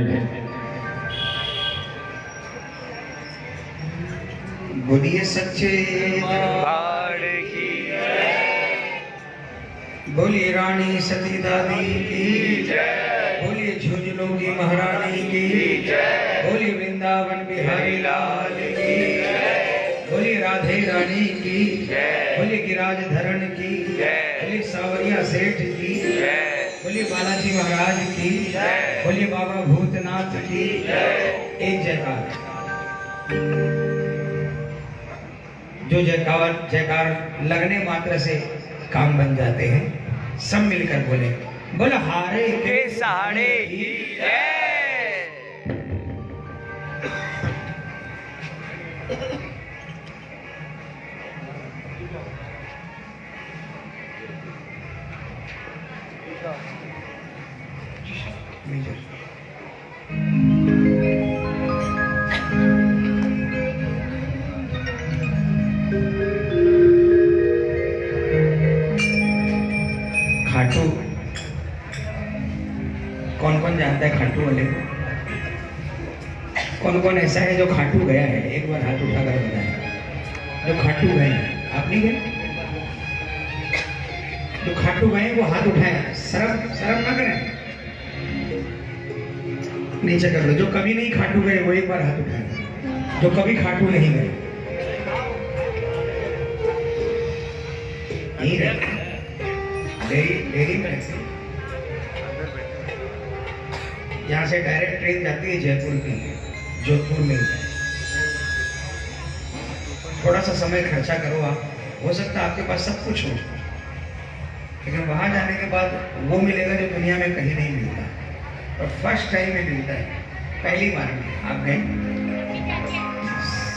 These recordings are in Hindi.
gente. मात्र से काम बन जाते हैं। सब मिलकर बोले बोले हारे के सहारे की नीचे कर लो। जो कभी नहीं खाटू गए, वो एक बार हाथ उठाए जो कभी खाटू नहीं गए। यहीं से डायरेक्ट ट्रेन जाती है जयपुर की, जोधपुर में। थोड़ा सा समय खर्चा करो आप। हो सकता है आपके पास सब कुछ हो। लेकिन वहाँ जाने के बाद वो मिलेगा जो दुनिया में कहीं नहीं मिलता। और फ़र्स्ट टाइम में मिलता है पहली बार में। आप गए?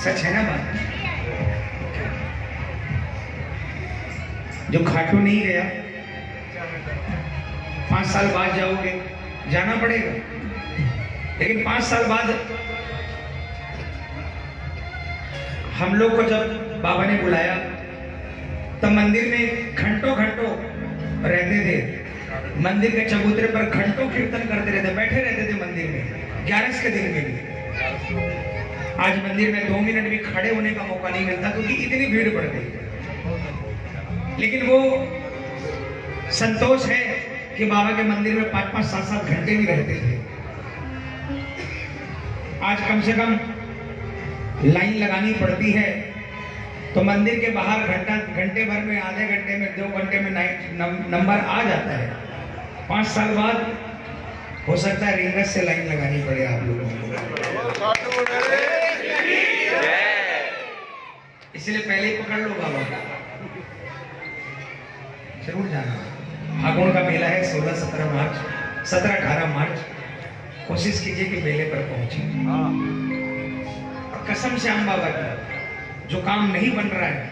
सच है ना बात? जो खाटू नहीं गया पाँच साल बाद जाओगे, जाना पड़ेगा। लेकिन पाँच साल बाद हम लोग को जब बाबा ने बुलाया, तब मंदिर में घंटों घंटों रहते थे। मंदिर के चबूतरे पर घंटों कीर्तन करते रहते, बैठे रहते थे मंदिर में, ग्यारह के दिन में भी आज मंदिर में दो मिनट भी खड़े होने का मौका नहीं मिलता, क्योंकि इतनी भीड़ बढ़ गई। लेकिन वो संतोष है कि बाबा के मंदिर में पाँच पाँच सात सात घंटे भी रहते थे। आज कम से कम लाइन लगानी पड़ती है तो मंदिर के बाहर घंटा, घंटे भर में, आधे घंटे में, दो घंटे में नाइट नंबर आ जाता है। पाँच साल बाद हो सकता है रिंगस से लाइन लगानी पड़े आप लोगों को। इसलिए पहले ही पकड़ लो बाबा। ज़रूर जाना। फागुन का मेला है सोलह, सत्रह मार्च, सत्रह, अठारह मार्च। कोशिश कीजिए कि मेले पर पहुँचे। और कसम से आम बाबा की, जो काम नहीं बन रहा है,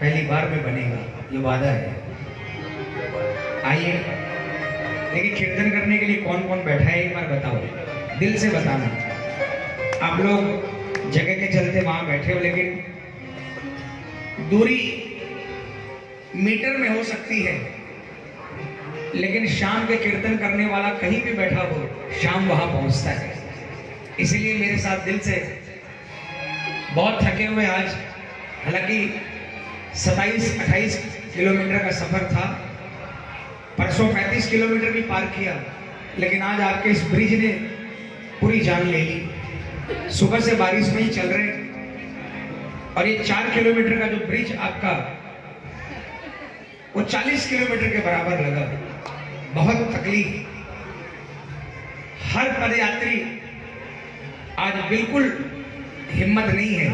पहली बार में बनेगा। ये वादा है। आइए। देखिए, कीर्तन करने के लिए कौन कौन बैठा है, एक बार बताओ। दिल से बताना। आप लोग जगह के चलते वहाँ बैठे हो, लेकिन दूरी मीटर में हो सकती है। लेकिन शाम के कीर्तन करने वाला कहीं भी बैठा हो, शाम वहाँ पहुँचता है। इसलिए मेरे साथ दिल से बहुत थके हुए आज। हालाँकि 27-28 किलोमीटर का सफ़र था। परसों 35 किलोमीटर भी पार किया, लेकिन आज आपके इस ब्रिज ने पूरी जान ले ली। सुबह से बारिश में ही चल रहे और ये चार किलोमीटर का जो ब्रिज आपका, वो 40 किलोमीटर के बराबर लगा। बहुत तकलीफ़। हर पदयात्री आज बिल्कुल हिम्मत नहीं है,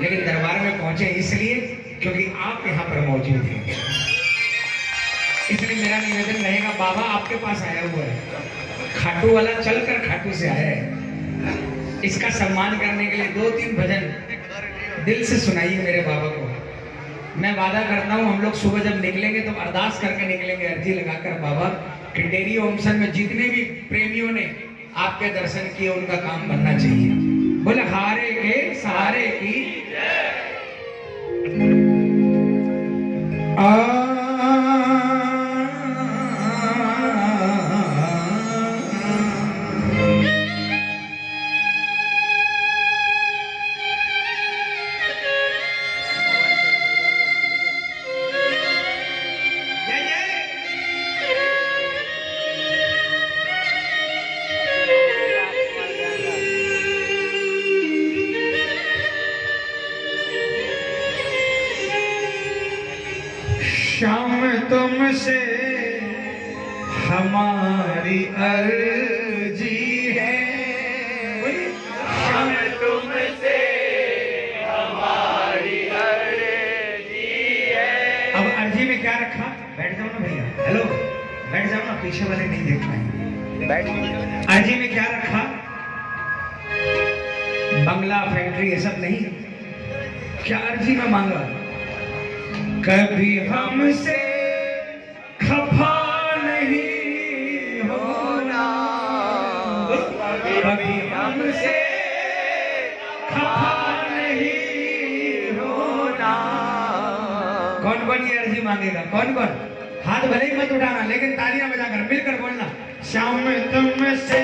लेकिन दरबार में पहुँचे इसलिए क्योंकि आप यहाँ पर मौजूद हैं। इसलिए मेरा निवेदन रहेगा, बाबा आपके पास आया हुआ है। खाटू वाला चलकर खाटू से आया है। इसका सम्मान करने के लिए दो तीन भजन दिल से सुनाइए मेरे बाबा को। मैं वादा करता हूँ, हम लोग सुबह जब निकलेंगे तो अरदास करके निकलेंगे, अर्जी लगाकर बाबा। कि डेरी ओमसन में जितने भी प्रेमियों ने आपके दर्शन किए, उनका काम बनना चाहिए। बोले, हारे के सहारे की। आ बैठ जाओ ना पीछे वाले नहीं देख पाएँगे। बैठ आईजी में क्या रखा? बंगला फैक्ट्री ये सब नहीं। क्या अर्जी में मांगा कभी हमसे खफा नहीं होना। कभी हमसे खफा नहीं होना। कौन कौन ये अर्जी मांगेगा? कौन कौन हाथ भले ही मत उठाना, लेकिन तालियाँ बजाकर मिलकर बोलना। श्याम तुम से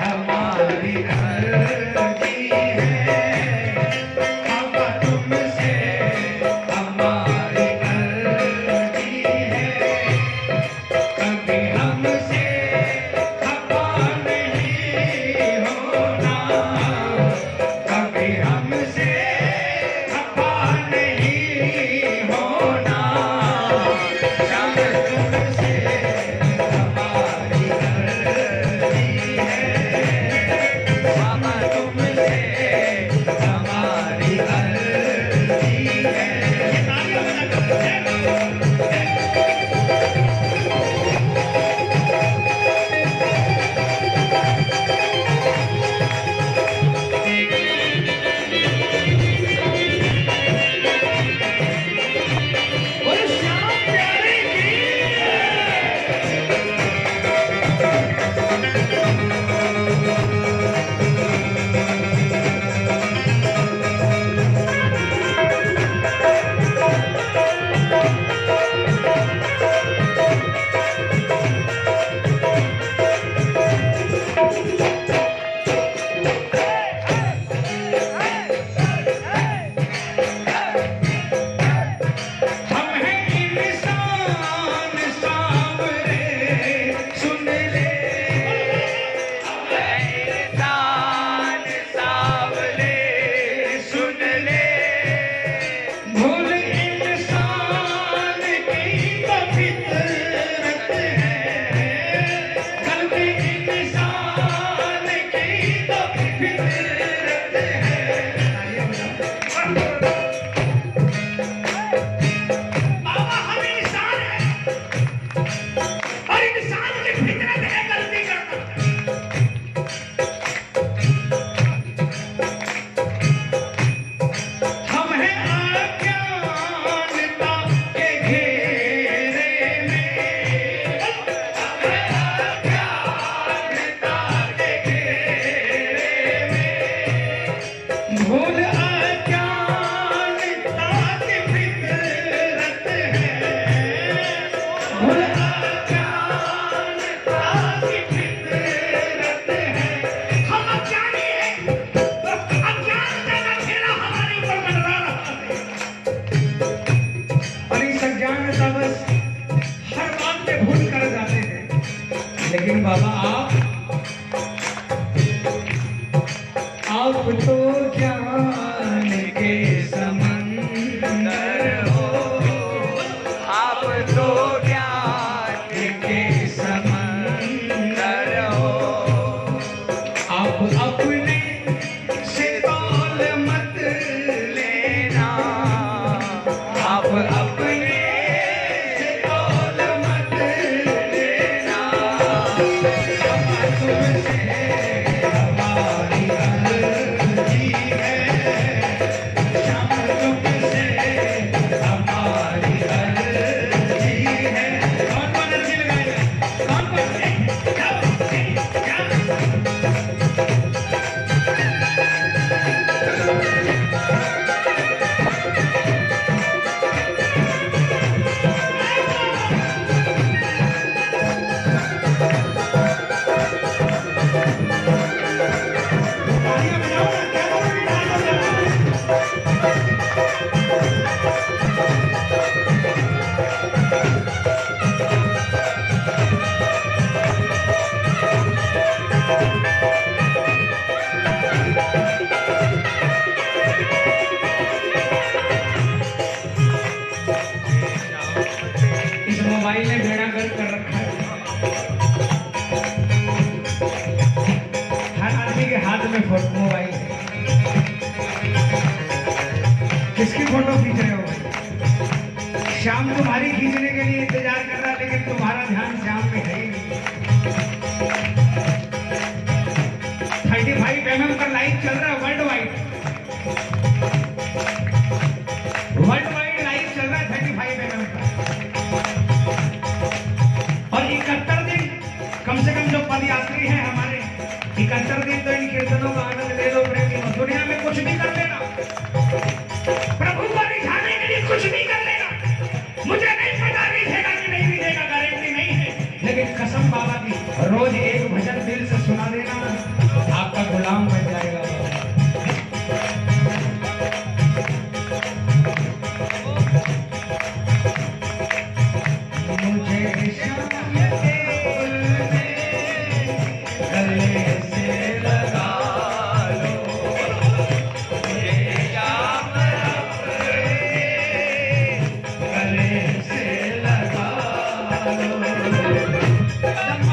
हमारी हर की Thank you.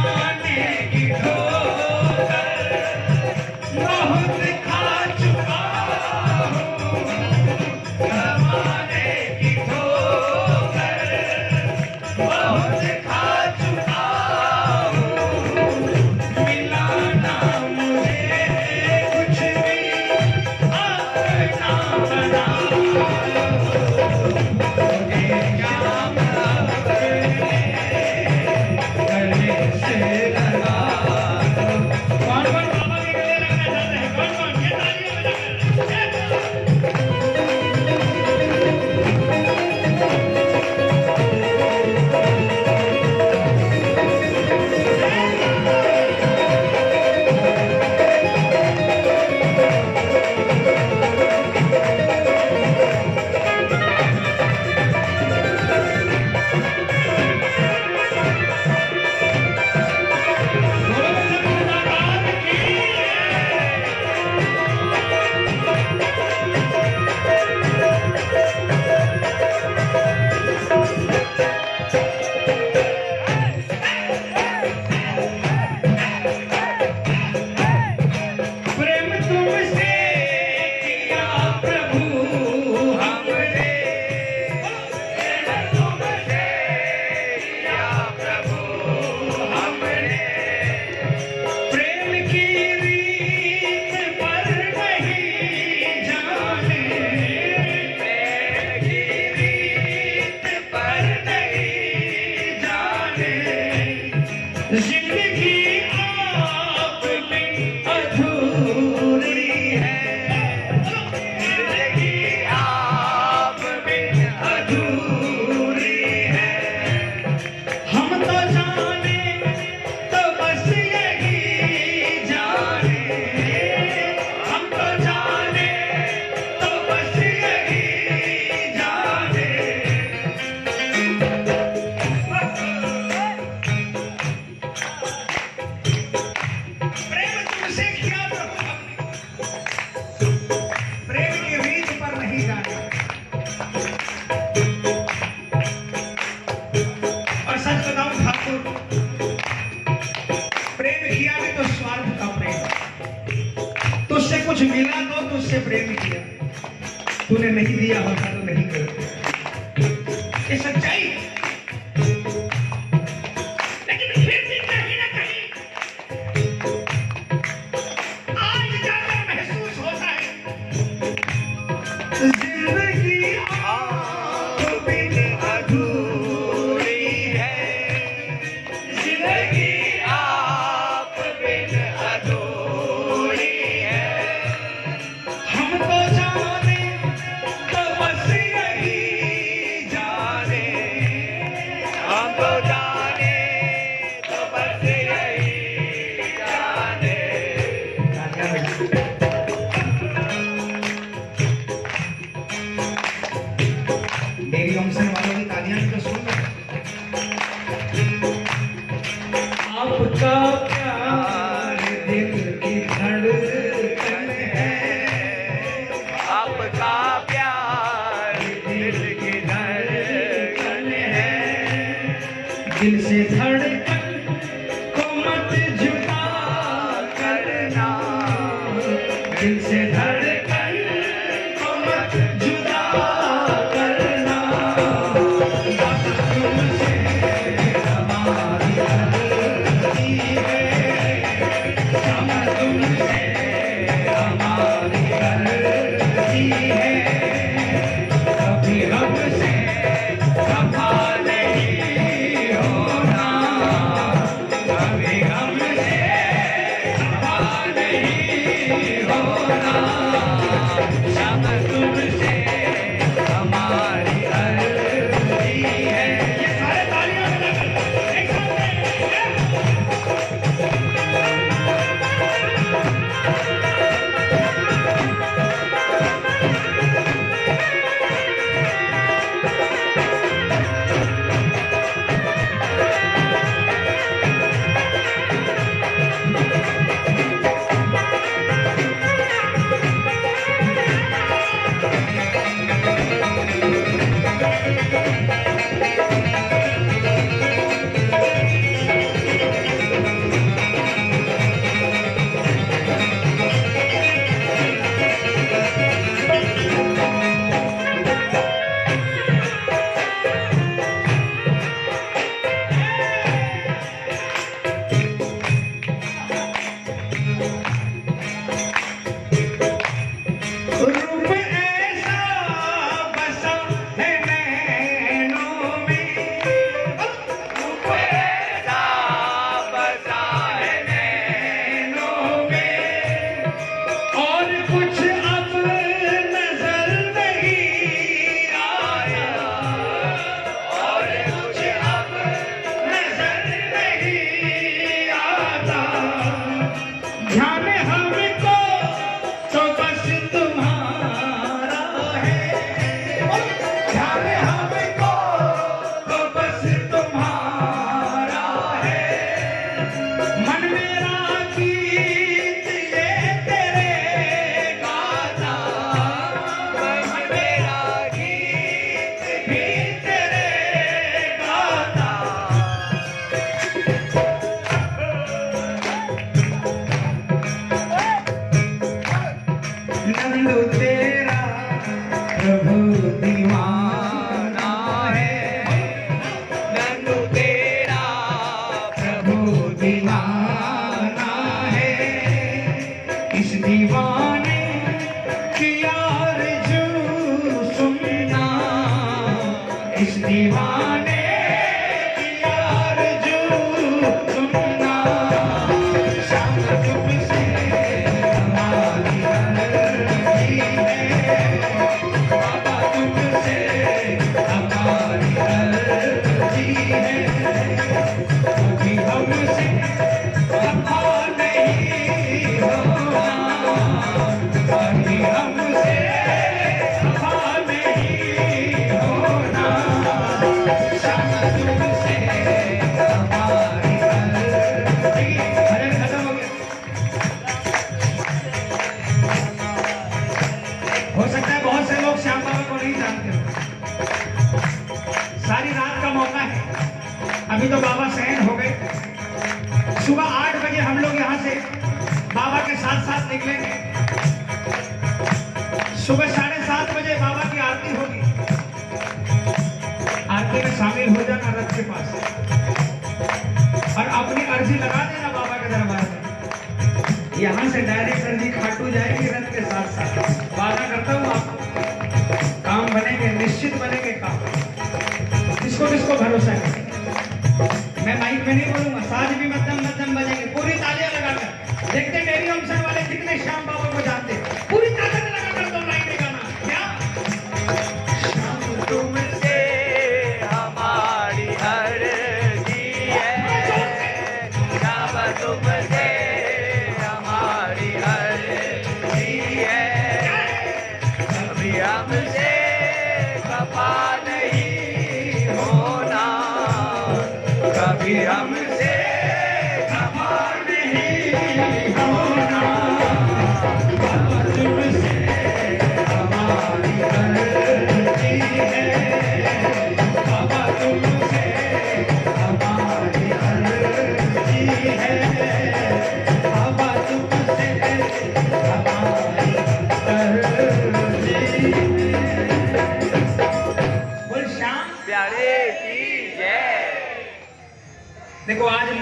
Yeah.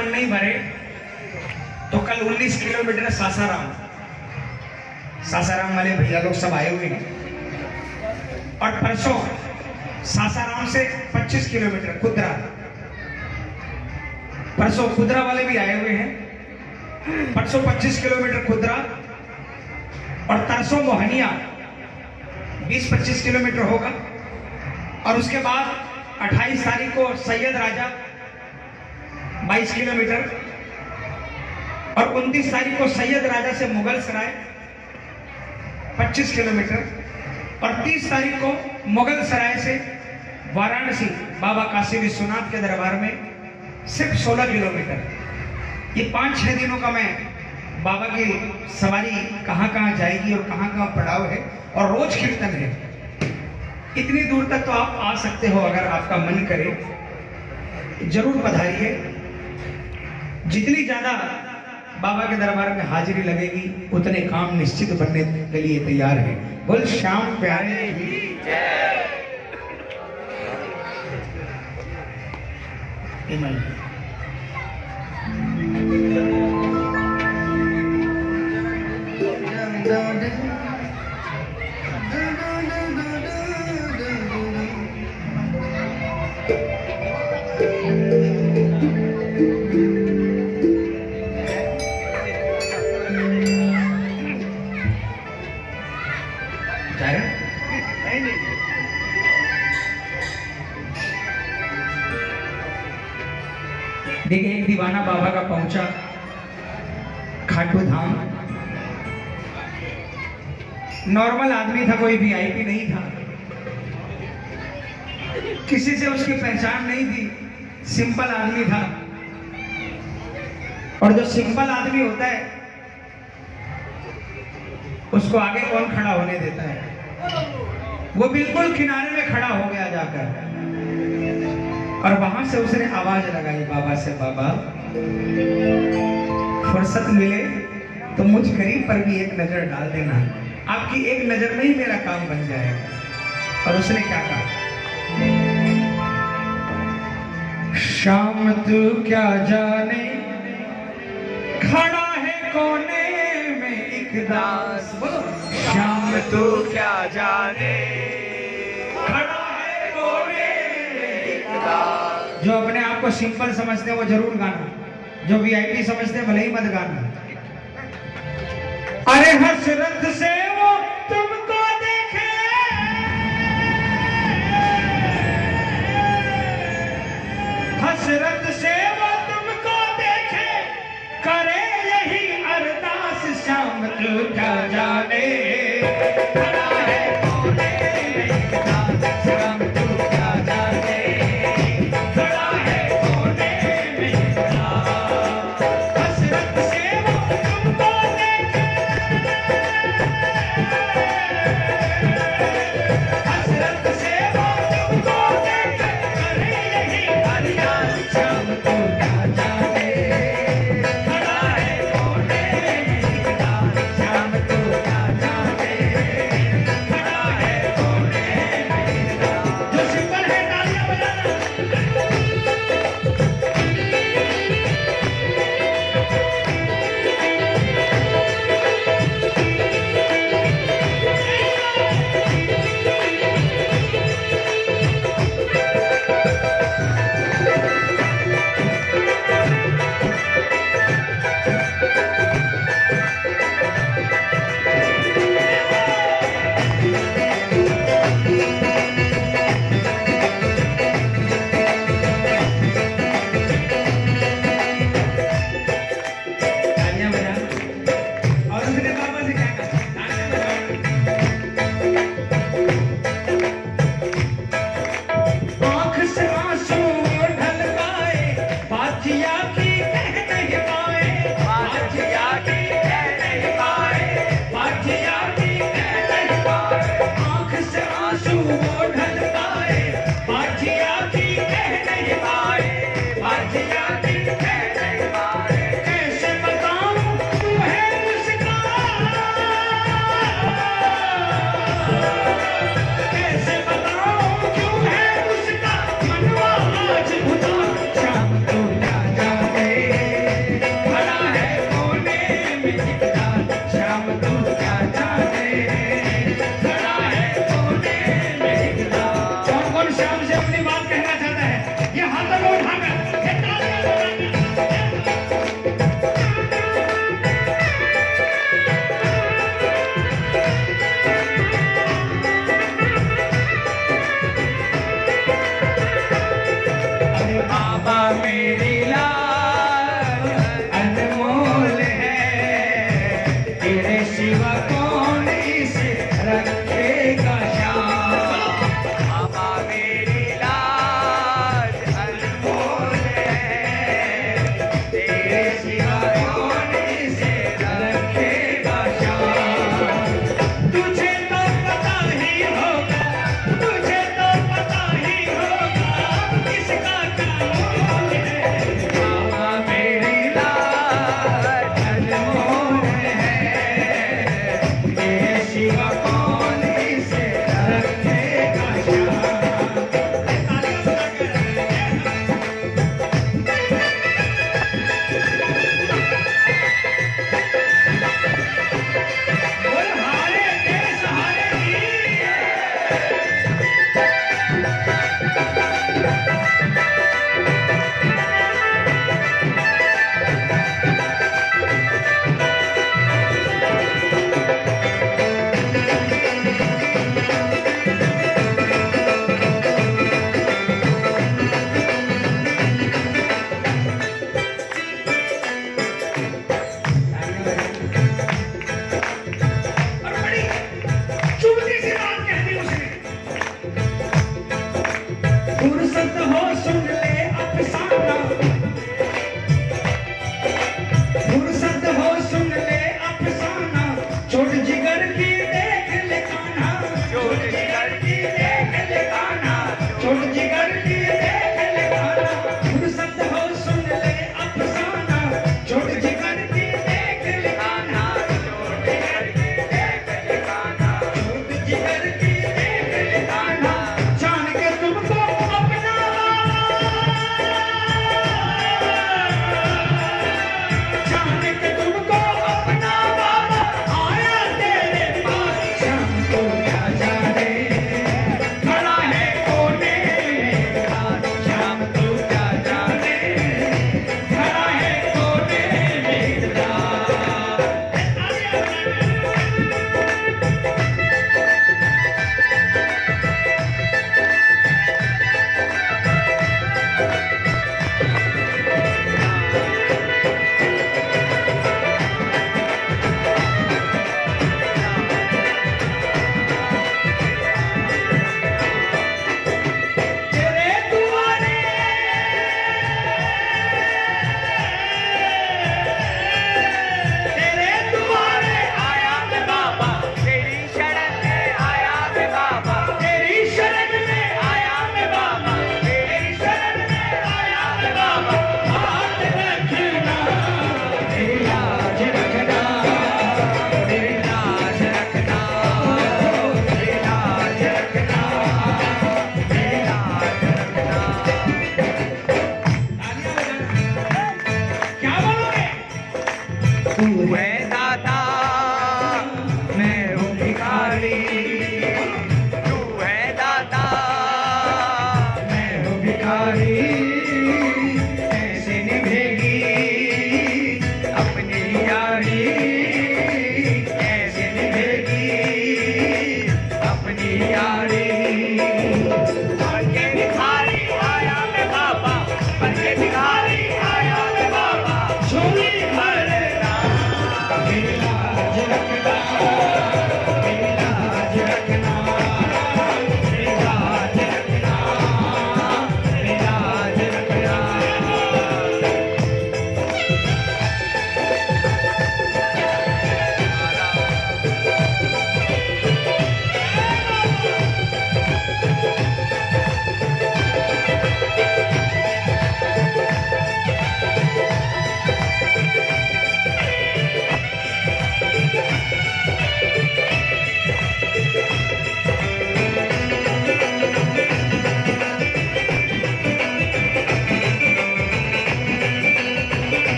मन नहीं भरे तो कल 19 किलोमीटर सासाराम। सासाराम वाले भैया लोग सब आए हुए हैं। और परसों सासाराम से 25 किलोमीटर कुदरा परसों कुदरा वाले भी आए हुए हैं। परसों 25 किलोमीटर कुदरा और तरसों मोहनिया। 20-25 किलोमीटर होगा। और उसके बाद 28 तारीख को सैयद राजा 22 किलोमीटर। और 29 तारीख को सैयद राजा से मुगल सराय 25 किलोमीटर। और 30 तारीख को मुगल सराय से वाराणसी, बाबा काशी विश्वनाथ के दरबार में सिर्फ़ 16 किलोमीटर। ये पाँच छः दिनों का मैं बाबा की सवारी कहाँ कहाँ जाएगी और कहाँ कहाँ पड़ाव है और रोज कीर्तन है। इतनी दूर तक तो आप आ सकते हो अगर आपका मन करे। ज़रूर पधारिए। जितनी ज़्यादा बाबा के दरबार में हाजिरी लगेगी, उतने काम निश्चित बनने के लिए तैयार है बोल, श्याम प्यारे ही इमल। था, कोई वीआईपी नहीं था। किसी से उसकी पहचान नहीं थी। सिंपल आदमी था। और जो सिंपल आदमी होता है, उसको आगे कौन खड़ा होने देता है? वो बिल्कुल किनारे में खड़ा हो गया जाकर। और वहाँ से उसने आवाज़ लगाई, बाबा से बाबा, फुर्सत मिले तो मुझ गरीब पर भी एक नज़र डाल देना। आपकी एक नज़र में ही मेरा काम बन जाएगा। और उसने क्या कहा? शाम तू क्या जाने? खड़ा है कोने में एक दास। बोलो। श्याम तू क्या जाने? खड़ा है कोने में एक दास। जो अपने आप को सिंपल समझते हैं वो ज़रूर गाना। जो वीआईपी समझते हैं भले ही मत गाना। अरे हसरत से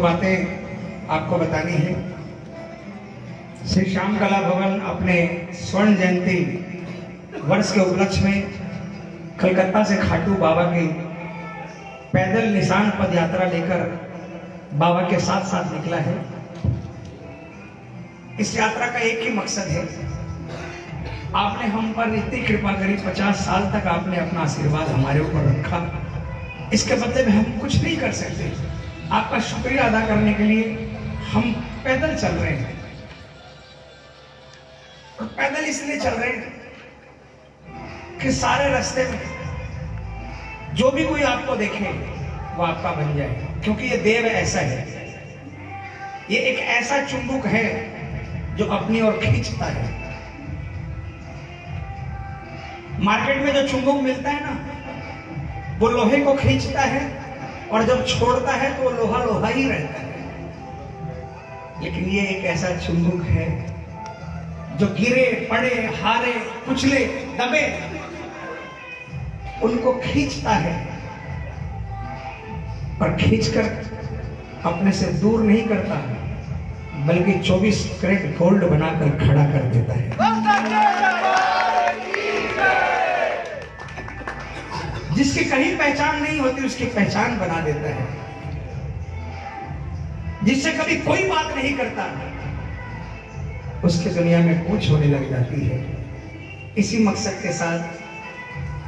बातें आपको बतानी है। श्री श्याम कला भवन अपने स्वर्ण जयंती वर्ष के उपलक्ष्य में कलकत्ता से खाटू बाबा की पैदल निशान पद यात्रा लेकर बाबा के साथ साथ निकला है। इस यात्रा का एक ही मकसद है, आपने हम पर इतनी कृपा करी, पचास साल तक आपने अपना आशीर्वाद हमारे ऊपर रखा। इसके बदले में हम कुछ नहीं कर सकते आपका शुक्रिया अदा करने के लिए हम पैदल चल रहे हैं। और पैदल इसलिए चल रहे हैं कि सारे रास्ते में जो भी कोई आपको देखे, वो आपका बन जाए। क्योंकि ये देव ऐसा है। ये एक ऐसा चुंबक है जो अपनी ओर खींचता है। मार्केट में जो चुंबक मिलता है ना वो लोहे को खींचता है और जब छोड़ता है तो वो लोहा लोहा ही रहता है। लेकिन ये एक ऐसा चुंबक है जो गिरे, पड़े, हारे, कुचले, दबे, उनको खींचता है। पर खींचकर अपने से दूर नहीं करता, बल्कि 24 कैरेट गोल्ड बनाकर खड़ा कर देता है। जिसकी कहीं पहचान नहीं होती, उसकी पहचान बना देता है। जिससे कभी कोई बात नहीं करता, उसके दुनिया में पूछ होने लग जाती है। इसी मकसद के साथ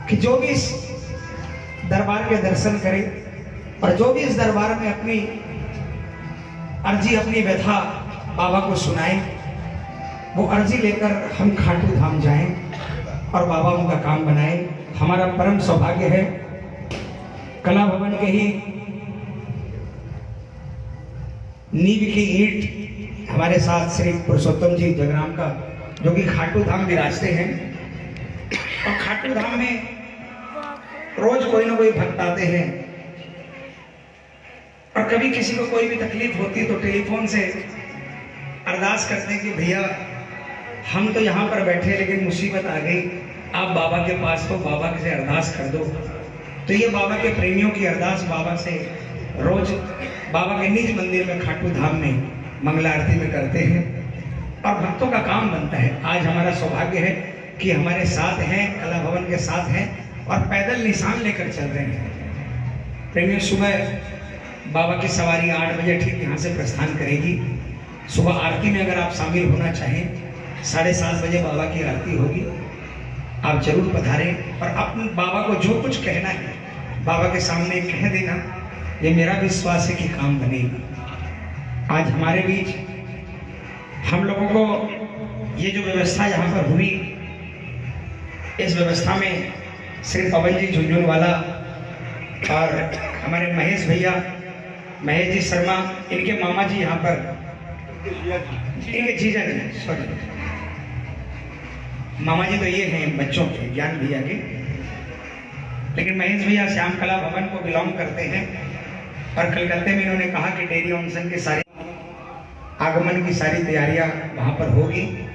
कि जो भी इस दरबार के दर्शन करे और जो भी इस दरबार में अपनी अर्जी, अपनी व्यथा बाबा को सुनाए, वो अर्जी लेकर हम खाटू धाम जाएँ और बाबा उनका काम बनाए। हमारा परम सौभाग्य है। कला भवन के ही नींव की ईंट हमारे साथ श्री पुरुषोत्तम जी जगराम का, जो कि खाटू धाम विराजते हैं। और खाटू धाम में रोज कोई ना कोई भक्त आते हैं। और कभी किसी को कोई भी तकलीफ़ होती तो टेलीफोन से अरदास करते हैं कि भैया, हम तो यहाँ पर बैठे लेकिन मुसीबत आ गई। आप बाबा के पास हो बाबा से अरदास कर दो। तो ये बाबा के प्रेमियों की अरदास बाबा से रोज बाबा के निज मंदिर में, खाटू धाम में मंगला आरती में करते हैं। और भक्तों का काम बनता है। आज हमारा सौभाग्य है कि हमारे साथ हैं, कला भवन के साथ हैं और पैदल निशान लेकर चल रहे हैं। प्रेमियों, सुबह बाबा की सवारी आठ बजे ठीक यहाँ से प्रस्थान करेगी। सुबह आरती में अगर आप शामिल होना चाहें, साढ़े सात बजे बाबा की आरती होगी। आप ज़रूर पधारें और अपने बाबा को जो कुछ कहना है, बाबा के सामने कह देना। ये मेरा विश्वास है कि काम बनेगा। आज हमारे बीच हम लोगों को ये जो व्यवस्था यहाँ पर हुई, इस व्यवस्था में श्री पवन जी झुंझुनवाला और हमारे महेश भैया, महेश जी शर्मा, इनके मामा जी यहाँ पर। इनके जीजा जी सॉरी मामा जी तो ये हैं, बच्चों के, ज्ञान भैया के। लेकिन महेश भैया श्याम कला भवन को बिलोंग करते हैं। और कलकत्ते में इन्होंने कहा कि डेयरी ऑनसन के सारी आगमन की सारी तैयारियाँ वहाँ पर होगी।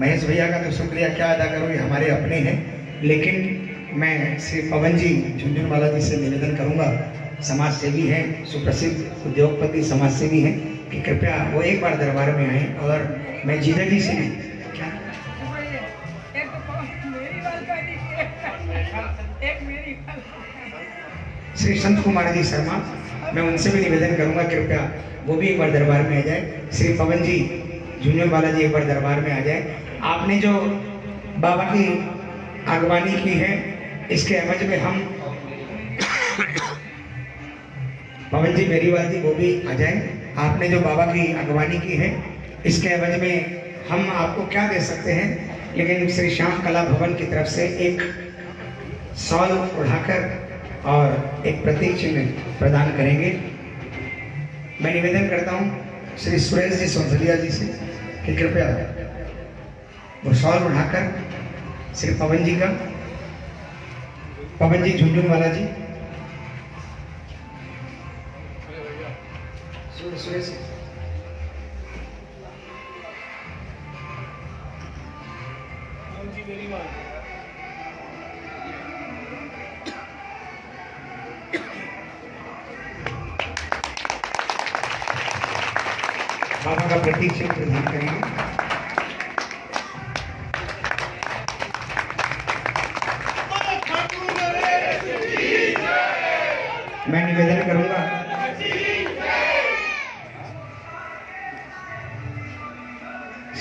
महेश भैया का तो शुक्रिया, क्या अदा करूँ, ये हमारे अपने हैं। लेकिन मैं श्री पवन जी झुंझुनवाला जी से निवेदन करूँगा समाज सेवी हैं, सुप्रसिद्ध उद्योगपति समाज सेवी हैं, कि कृपया वो एक बार दरबार में आए। और मैं जीजा जी से श्री संत कुमार जी शर्मा, मैं उनसे भी निवेदन करूँगा, कृपया वो भी एक बार दरबार में आ जाए। श्री पवन जी, जूनियर बाला जी एक बार दरबार में आ जाए। आपने जो बाबा की आगवानी की है, इसके एवज में हम पवन जी मेरीवाल जी, वो भी आ जाए। आपने जो बाबा की अगवानी की है, इसके एवज में हम आपको क्या दे सकते हैं? लेकिन श्री श्याम कला भवन की तरफ़ से एक सॉल उठाकर और एक प्रतीक चिन्ह प्रदान करेंगे। मैं निवेदन करता हूँ श्री सुरेश जी सोनसलिया जी से कि कृपया वो सॉल उठाकर श्री पवन जी का, पवन जी झुंझुनवाला जी। सुरेश सुरेश। का प्रतीक प्रदान करेंगे। मैं निवेदन करूँगा।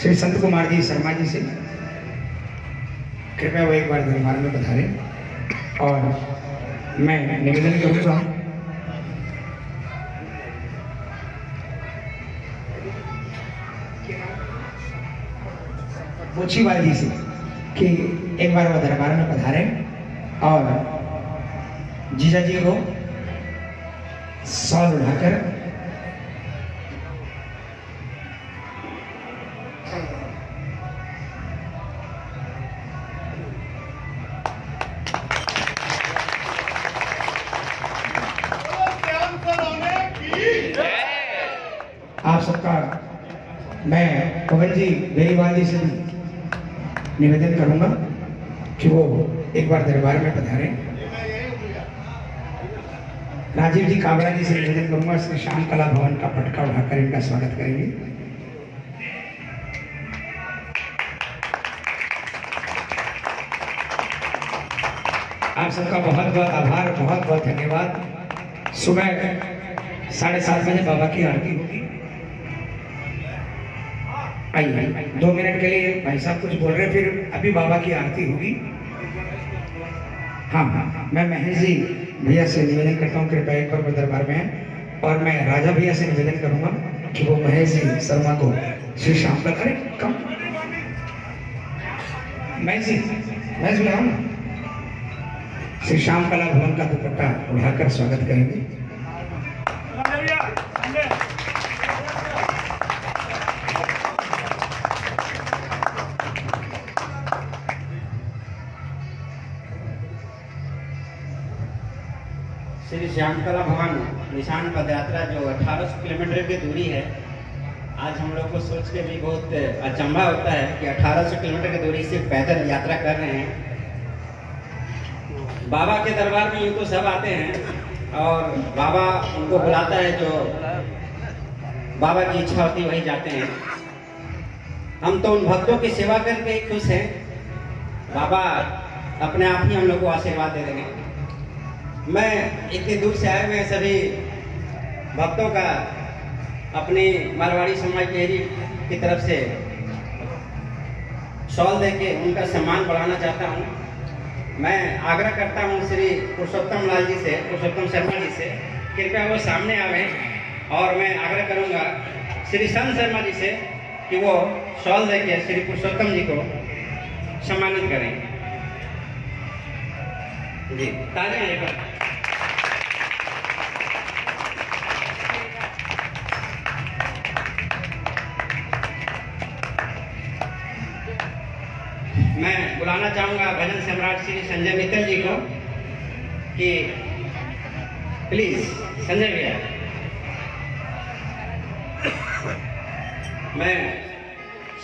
श्री संत कुमार जी शर्मा जी से कृपया वो एक बार दरबार में पधारे और मैं निवेदन करूँगा पोछीवाल जी से कि एक बार वो दरबार में पधारे और जीजा जी को सॉल उठाकर आप सबका, मैं पवन जी जी से भी निवेदन करूँगा कि वो एक बार दरबार में पधारें। राजीव जी काबरा जी से निवेदन करूँगा श्री श्याम कला भवन का पटका उठाकर इनका स्वागत करेंगे। आप सबका बहुत बहुत आभार, बहुत बहुत धन्यवाद। सुबह साढ़े सात बजे बाबा की आरती होगी। आइए आइए। दो मिनट के लिए भाई साहब कुछ बोल रहे फिर अभी बाबा की आरती होगी। हाँ हाँ। मैं महेश जी भैया से निवेदन करता हूँ, कृपया एक बार दरबार में और मैं राजा भैया से निवेदन करूँगा कि वो महेश जी शर्मा को श्री श्याम का अरे कम। महेश जी, महेश भैया श्री श्याम कला भवन का दुपट्टा उठाकर स्वागत करेंगे। श्यामकला भवन निशान पद यात्रा जो 1800 किलोमीटर की दूरी है, आज हम लोग को सोच के भी बहुत अचंभा होता है कि 1800 किलोमीटर की दूरी से पैदल यात्रा कर रहे हैं। बाबा के दरबार में उनको सब आते हैं और बाबा उनको बुलाता है जो बाबा की इच्छा होती वही जाते हैं। हम तो उन भक्तों की सेवा करके खुश हैं। बाबा अपने आप ही हम लोग को आशीर्वाद दे देंगे मैं इतने दूर से आए हुए सभी भक्तों का अपनी मारवाड़ी समाज केरी की तरफ़ से। शॉल दे के उनका सम्मान बढ़ाना चाहता हूँ। मैं आग्रह करता हूँ श्री पुरुषोत्तम लाल जी से, पुरुषोत्तम शर्मा जी से, कृपया वो सामने आवे और मैं आग्रह करूँगा श्री संत शर्मा जी से कि वो शॉल दे के श्री पुरुषोत्तम जी को सम्मानित करें। जी, तालियाँ एक बार मैं बुलाना चाहूँगा भजन सम्राट श्री संजय मित्तल जी को कि प्लीज़ संजय भैया। मैं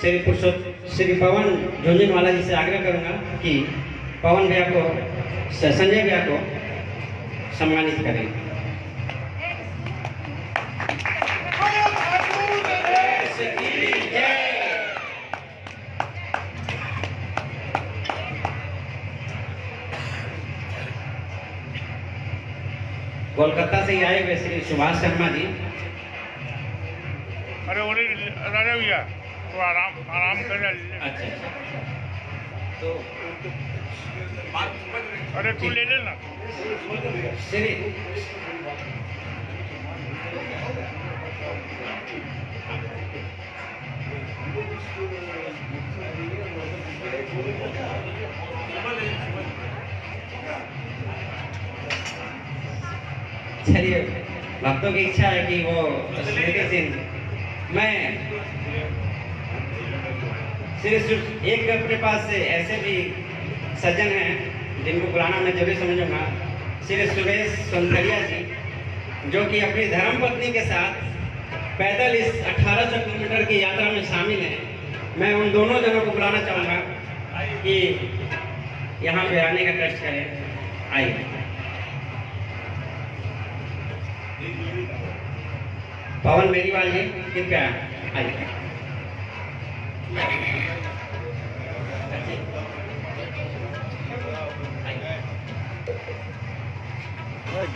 श्री पुरुषोत्त, श्री पवन झुंझुनवाला जी से आग्रह करूँगा कि पवन भैया को, संजय भैया को सम्मानित करें। कोलकाता से ही आए हुए श्री सुभाष शर्मा जी। अरे राजा भैया तो आराम आराम कर अच्छा अच्छा। तो अरे तू ले लेना। श्री चलिए, भक्तों की इच्छा है कि वो स्मृति मैं श्री सु- एक अपने पास से ऐसे भी सज्जन हैं, जिनको बुलाना मैं ज़रूर समझूँगा, श्री सुरेश सोनथरिया जी, जो कि अपनी धर्म पत्नी के साथ पैदल इस 1800 किलोमीटर की यात्रा में शामिल हैं। मैं उन दोनों जनों को बुलाना चाहूँगा कि यहाँ पे आने का कष्ट करें। आइए। पवन बेनीवाल जी कृपया आइए।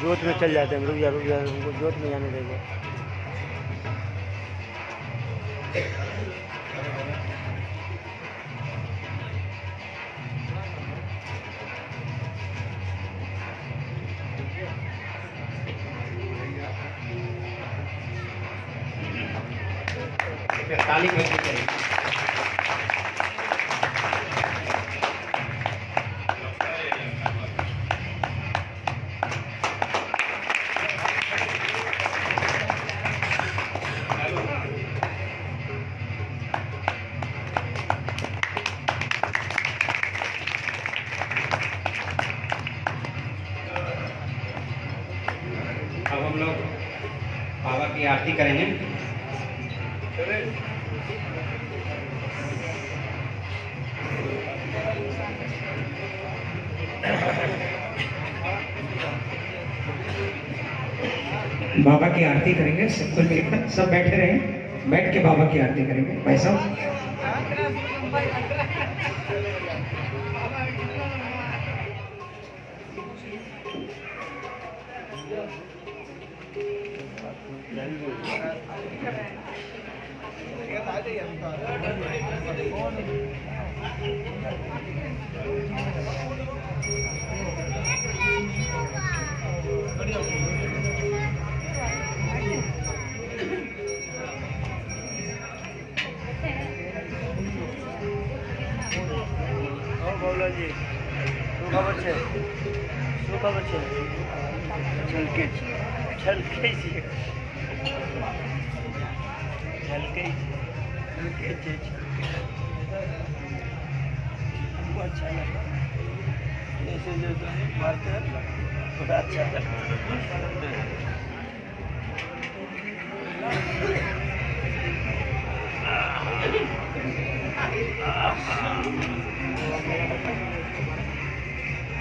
जोत में चल जाते हैं। रुक जा रुक जा जोत में जाने देंगे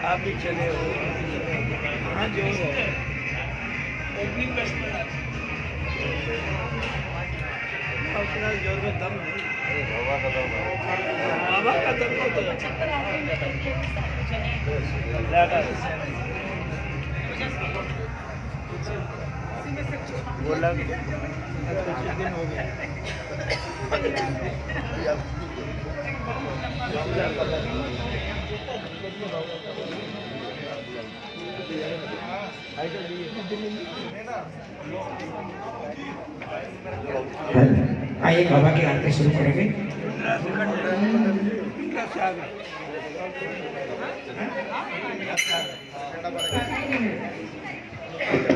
आप भी चले हो हाँ जो हो ओपनिंग बेस्ट में उतना ज़ोर में दम नहीं बाबा का दम कुछ दिन हो आइए बाबा की आरती शुरू करेंगे। हल